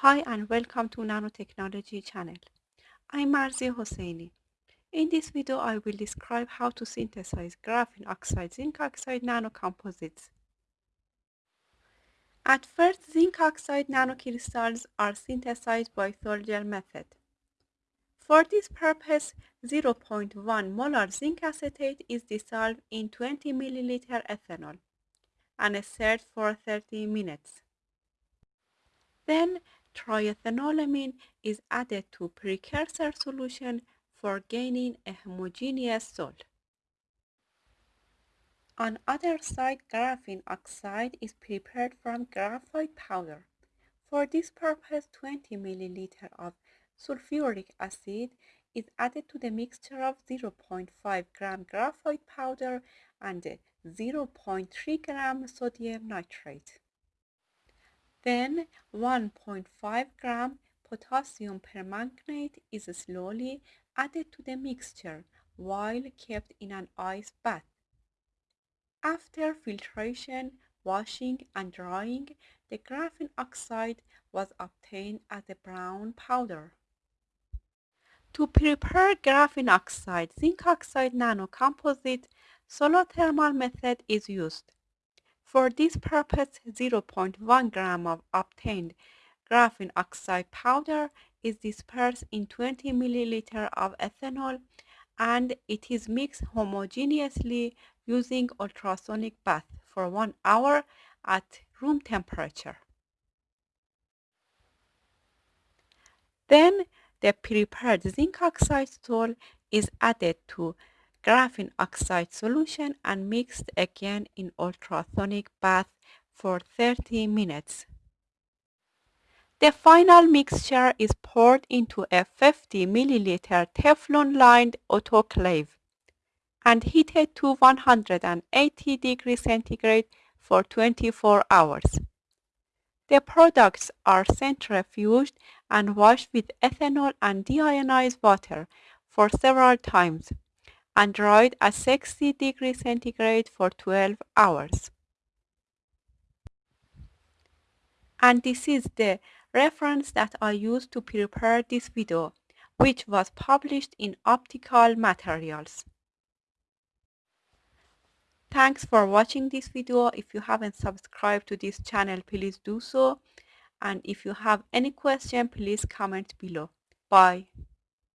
Hi and welcome to Nanotechnology channel. I'm Marzi Hosseini. In this video I will describe how to synthesize graphene oxide zinc oxide nanocomposites. At first zinc oxide nanocrystals are synthesized by Sol-Gel method. For this purpose 0.1 molar zinc acetate is dissolved in 20 ml ethanol and stirred for 30 minutes. Then triethanolamine is added to precursor solution for gaining a homogeneous salt. On other side, graphene oxide is prepared from graphite powder. For this purpose, 20 ml of sulfuric acid is added to the mixture of 0.5 gram graphite powder and 0.3 gram sodium nitrate. Then 1.5 gram potassium permanganate is slowly added to the mixture while kept in an ice bath. After filtration, washing and drying, the graphene oxide was obtained as a brown powder. To prepare graphene oxide, zinc oxide nanocomposite, solvothermal method is used. For this purpose, 0.1 gram of obtained graphene oxide powder is dispersed in 20 milliliter of ethanol and it is mixed homogeneously using ultrasonic bath for one hour at room temperature. Then the prepared zinc oxide salt is added to graphene oxide solution and mixed again in ultrasonic bath for 30 minutes. The final mixture is poured into a 50 milliliter Teflon lined autoclave and heated to 180 degrees centigrade for 24 hours. The products are centrifuged and washed with ethanol and deionized water for several times and dried at 60 degrees centigrade for 12 hours. And this is the reference that I used to prepare this video, which was published in Optical Materials. Thanks for watching this video. If you haven't subscribed to this channel, please do so. And if you have any question, please comment below. Bye.